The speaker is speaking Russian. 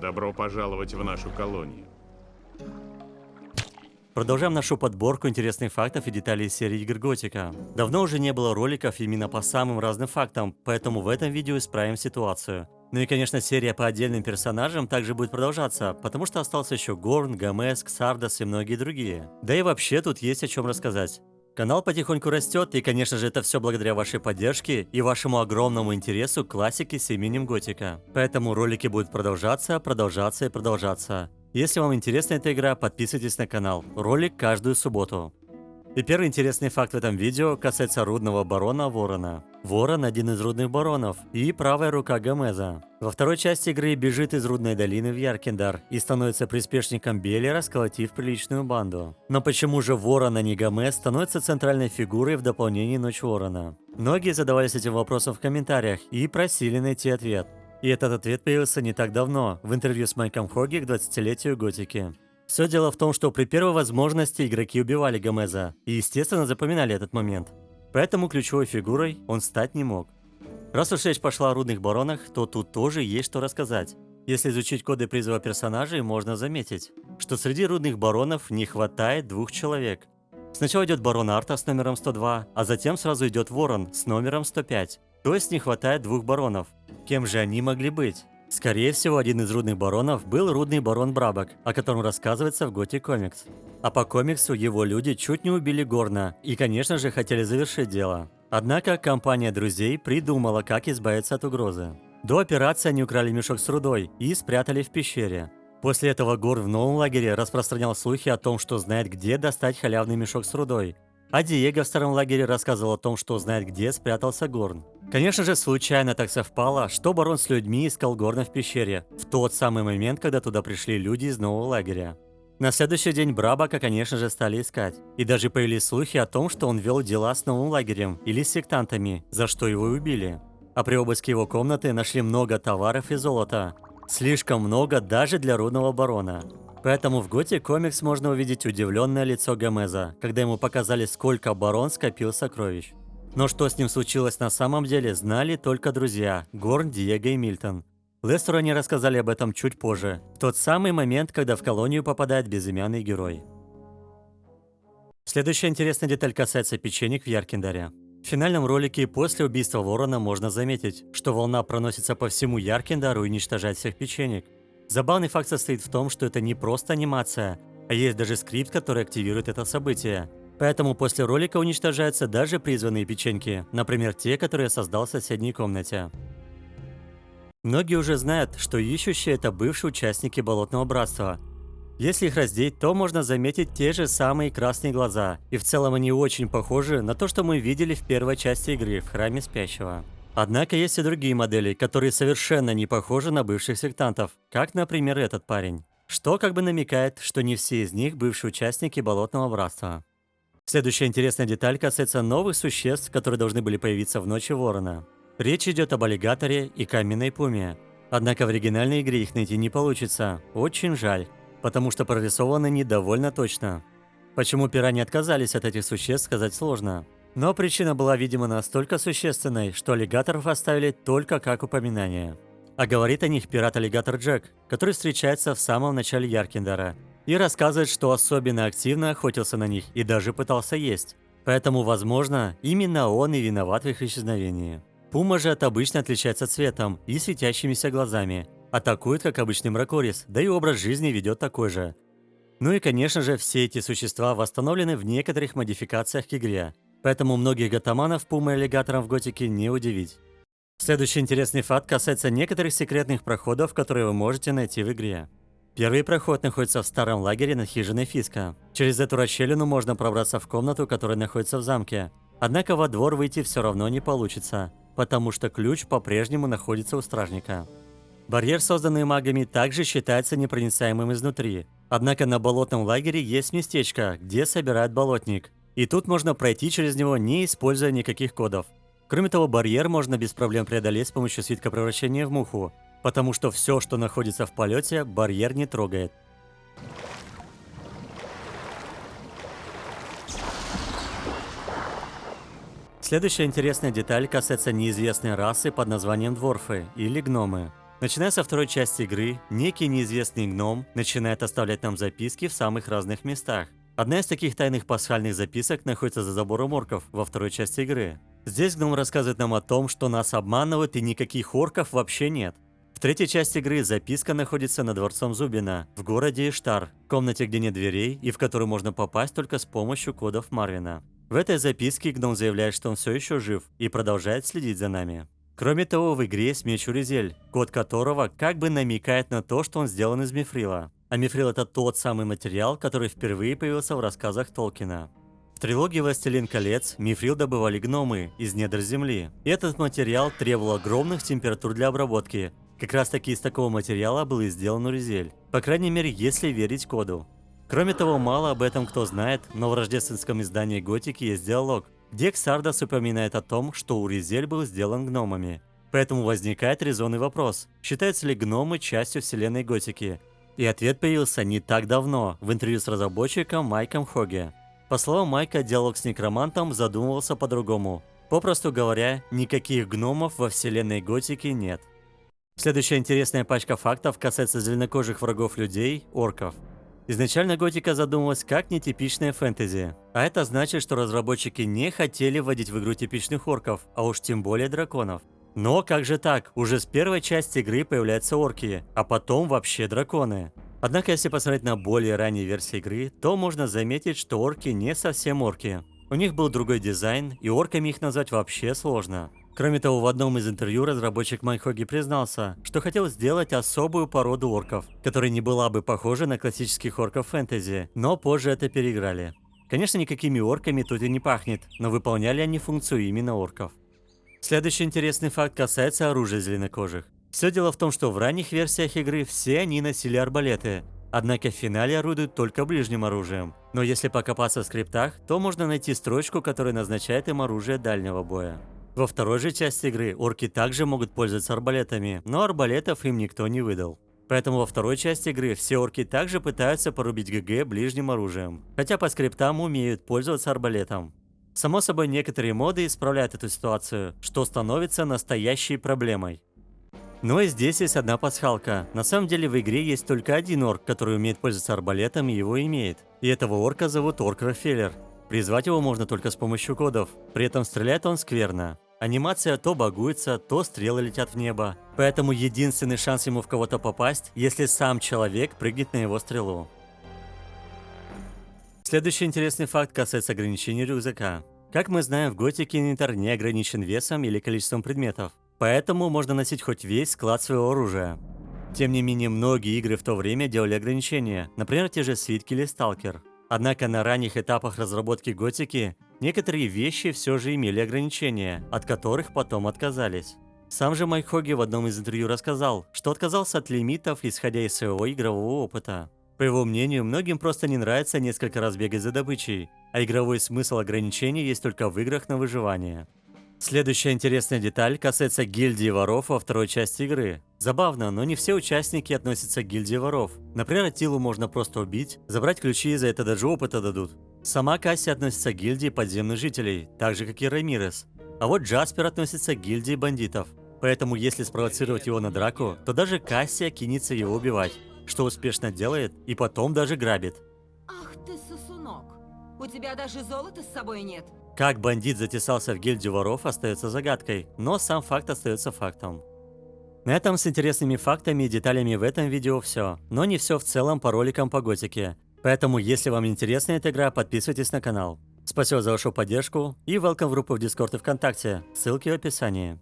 Добро пожаловать в нашу колонию. Продолжаем нашу подборку интересных фактов и деталей серии игр Готика. Давно уже не было роликов именно по самым разным фактам, поэтому в этом видео исправим ситуацию. Ну и, конечно, серия по отдельным персонажам также будет продолжаться, потому что остался еще Горн, Гомес, Ксардас и многие другие. Да и вообще тут есть о чем рассказать. Канал потихоньку растет, и, конечно же, это все благодаря вашей поддержке и вашему огромному интересу к классике с именем Готика. Поэтому ролики будут продолжаться, продолжаться и продолжаться. Если вам интересна эта игра, подписывайтесь на канал. Ролик каждую субботу. И первый интересный факт в этом видео касается рудного барона Ворона. Ворон – один из рудных баронов и правая рука Гомеза. Во второй части игры бежит из рудной долины в Яркендар и становится приспешником Беллера, сколотив приличную банду. Но почему же Ворон, а не Гомез, становится центральной фигурой в дополнении Ночь Ворона? Многие задавались этим вопросом в комментариях и просили найти ответ. И этот ответ появился не так давно, в интервью с Майком Хоги к 20-летию Готики. Все дело в том, что при первой возможности игроки убивали Гомеза и, естественно, запоминали этот момент. Поэтому ключевой фигурой он стать не мог. Раз уж речь пошла о рудных баронах, то тут тоже есть что рассказать. Если изучить коды призыва персонажей, можно заметить, что среди рудных баронов не хватает двух человек. Сначала идет барон Арта с номером 102, а затем сразу идет Ворон с номером 105. То есть не хватает двух баронов. Кем же они могли быть? Скорее всего, один из рудных баронов был рудный барон Брабак, о котором рассказывается в Готи Комикс. А по комиксу его люди чуть не убили Горна и, конечно же, хотели завершить дело. Однако компания друзей придумала, как избавиться от угрозы. До операции они украли мешок с рудой и спрятали в пещере. После этого Гор в новом лагере распространял слухи о том, что знает, где достать халявный мешок с рудой. А Диего в старом лагере рассказывал о том, что знает, где спрятался Горн. Конечно же, случайно так совпало, что барон с людьми искал Горна в пещере, в тот самый момент, когда туда пришли люди из нового лагеря. На следующий день Брабака, конечно же, стали искать. И даже появились слухи о том, что он вел дела с новым лагерем или с сектантами, за что его убили. А при обыске его комнаты нашли много товаров и золота. Слишком много даже для рудного барона. Поэтому в Готе комикс можно увидеть удивленное лицо Гомеза, когда ему показали, сколько барон скопил сокровищ. Но что с ним случилось на самом деле, знали только друзья – Горн, Диего и Мильтон. Лестеру они рассказали об этом чуть позже, в тот самый момент, когда в колонию попадает безымянный герой. Следующая интересная деталь касается печенек в Яркендаре. В финальном ролике после убийства Ворона можно заметить, что волна проносится по всему Яркендару и уничтожает всех печенек. Забавный факт состоит в том, что это не просто анимация, а есть даже скрипт, который активирует это событие. Поэтому после ролика уничтожаются даже призванные печеньки, например, те, которые создал в соседней комнате. Многие уже знают, что ищущие – это бывшие участники Болотного Братства. Если их раздеть, то можно заметить те же самые красные глаза, и в целом они очень похожи на то, что мы видели в первой части игры в Храме Спящего. Однако есть и другие модели, которые совершенно не похожи на бывших сектантов, как, например, этот парень. Что как бы намекает, что не все из них бывшие участники Болотного Братства. Следующая интересная деталь касается новых существ, которые должны были появиться в Ночи Ворона. Речь идет об аллигаторе и каменной пуме. Однако в оригинальной игре их найти не получится. Очень жаль, потому что прорисованы они довольно точно. Почему пираньи отказались от этих существ, сказать сложно. Но причина была, видимо, настолько существенной, что аллигаторов оставили только как упоминание. А говорит о них пират-аллигатор Джек, который встречается в самом начале Яркендера и рассказывает, что особенно активно охотился на них и даже пытался есть. Поэтому, возможно, именно он и виноват в их исчезновении. Пума же от обычно отличается цветом и светящимися глазами. Атакует, как обычный мракорис, да и образ жизни ведет такой же. Ну и, конечно же, все эти существа восстановлены в некоторых модификациях к игре. Поэтому многих гатаманов Пумой и аллигатором в Готике не удивить. Следующий интересный факт касается некоторых секретных проходов, которые вы можете найти в игре. Первый проход находится в старом лагере над хижиной Фиска. Через эту расщелину можно пробраться в комнату, которая находится в замке. Однако во двор выйти все равно не получится, потому что ключ по-прежнему находится у стражника. Барьер, созданный магами, также считается непроницаемым изнутри. Однако на болотном лагере есть местечко, где собирают болотник. И тут можно пройти через него, не используя никаких кодов. Кроме того, барьер можно без проблем преодолеть с помощью свитка превращения в муху, потому что все, что находится в полете, барьер не трогает. Следующая интересная деталь касается неизвестной расы под названием дворфы или гномы. Начиная со второй части игры, некий неизвестный гном начинает оставлять нам записки в самых разных местах. Одна из таких тайных пасхальных записок находится за забором орков во второй части игры. Здесь гном рассказывает нам о том, что нас обманывают и никаких орков вообще нет. В третьей части игры записка находится над дворцом Зубина, в городе Иштар, в комнате, где нет дверей и в которую можно попасть только с помощью кодов Марвина. В этой записке гном заявляет, что он все еще жив и продолжает следить за нами. Кроме того, в игре есть меч Уризель, код которого как бы намекает на то, что он сделан из мифрила. А мифрил это тот самый материал, который впервые появился в рассказах Толкина. В трилогии «Властелин колец» мифрил добывали гномы из недр земли. И этот материал требовал огромных температур для обработки. Как раз таки из такого материала был и сделан Уризель. По крайней мере, если верить коду. Кроме того, мало об этом кто знает, но в рождественском издании Готики есть диалог, где Ксардос упоминает о том, что Уризель был сделан гномами. Поэтому возникает резонный вопрос, считаются ли гномы частью вселенной Готики? И ответ появился не так давно, в интервью с разработчиком Майком Хоге. По словам Майка, диалог с некромантом задумывался по-другому. Попросту говоря, никаких гномов во вселенной Готики нет. Следующая интересная пачка фактов касается зеленокожих врагов людей – орков. Изначально Готика задумывалась как нетипичная фэнтези, а это значит, что разработчики не хотели вводить в игру типичных орков, а уж тем более драконов. Но как же так, уже с первой части игры появляются орки, а потом вообще драконы. Однако если посмотреть на более ранние версии игры, то можно заметить, что орки не совсем орки. У них был другой дизайн, и орками их назвать вообще сложно. Кроме того, в одном из интервью разработчик Майхоги признался, что хотел сделать особую породу орков, которая не была бы похожа на классических орков фэнтези, но позже это переиграли. Конечно, никакими орками тут и не пахнет, но выполняли они функцию именно орков. Следующий интересный факт касается оружия зеленокожих. Все дело в том, что в ранних версиях игры все они носили арбалеты, однако в финале орудуют только ближним оружием. Но если покопаться в скриптах, то можно найти строчку, которая назначает им оружие дальнего боя. Во второй же части игры орки также могут пользоваться арбалетами, но арбалетов им никто не выдал. Поэтому во второй части игры все орки также пытаются порубить ГГ ближним оружием, хотя по скриптам умеют пользоваться арбалетом. Само собой, некоторые моды исправляют эту ситуацию, что становится настоящей проблемой. Но и здесь есть одна пасхалка. На самом деле в игре есть только один орк, который умеет пользоваться арбалетом и его имеет. И этого орка зовут Орк Рафеллер. Призвать его можно только с помощью кодов, при этом стреляет он скверно. Анимация то багуется, то стрелы летят в небо. Поэтому единственный шанс ему в кого-то попасть, если сам человек прыгнет на его стрелу. Следующий интересный факт касается ограничений рюкзака. Как мы знаем, в Готике инвентарь не ограничен весом или количеством предметов. Поэтому можно носить хоть весь склад своего оружия. Тем не менее, многие игры в то время делали ограничения, например, те же Свитки или Сталкер. Однако на ранних этапах разработки Готики некоторые вещи все же имели ограничения, от которых потом отказались. Сам же Майк Хоги в одном из интервью рассказал, что отказался от лимитов, исходя из своего игрового опыта. По его мнению, многим просто не нравится несколько раз бегать за добычей, а игровой смысл ограничений есть только в играх на выживание. Следующая интересная деталь касается гильдии воров во второй части игры. Забавно, но не все участники относятся к гильдии воров. Например, Атилу можно просто убить, забрать ключи и за это даже опыта дадут. Сама Касси относится к гильдии подземных жителей, так же как и Рамирес. А вот Джаспер относится к гильдии бандитов. Поэтому если спровоцировать его на драку, то даже Кассия кинется его убивать, что успешно делает и потом даже грабит. Ах ты сосунок! У тебя даже золота с собой нет. Как бандит затесался в гильдию воров остается загадкой, но сам факт остается фактом. На этом с интересными фактами и деталями в этом видео все, но не все в целом по роликам по готике. Поэтому, если вам интересна эта игра, подписывайтесь на канал. Спасибо за вашу поддержку и welcome в группу в Discord и ВКонтакте, ссылки в описании.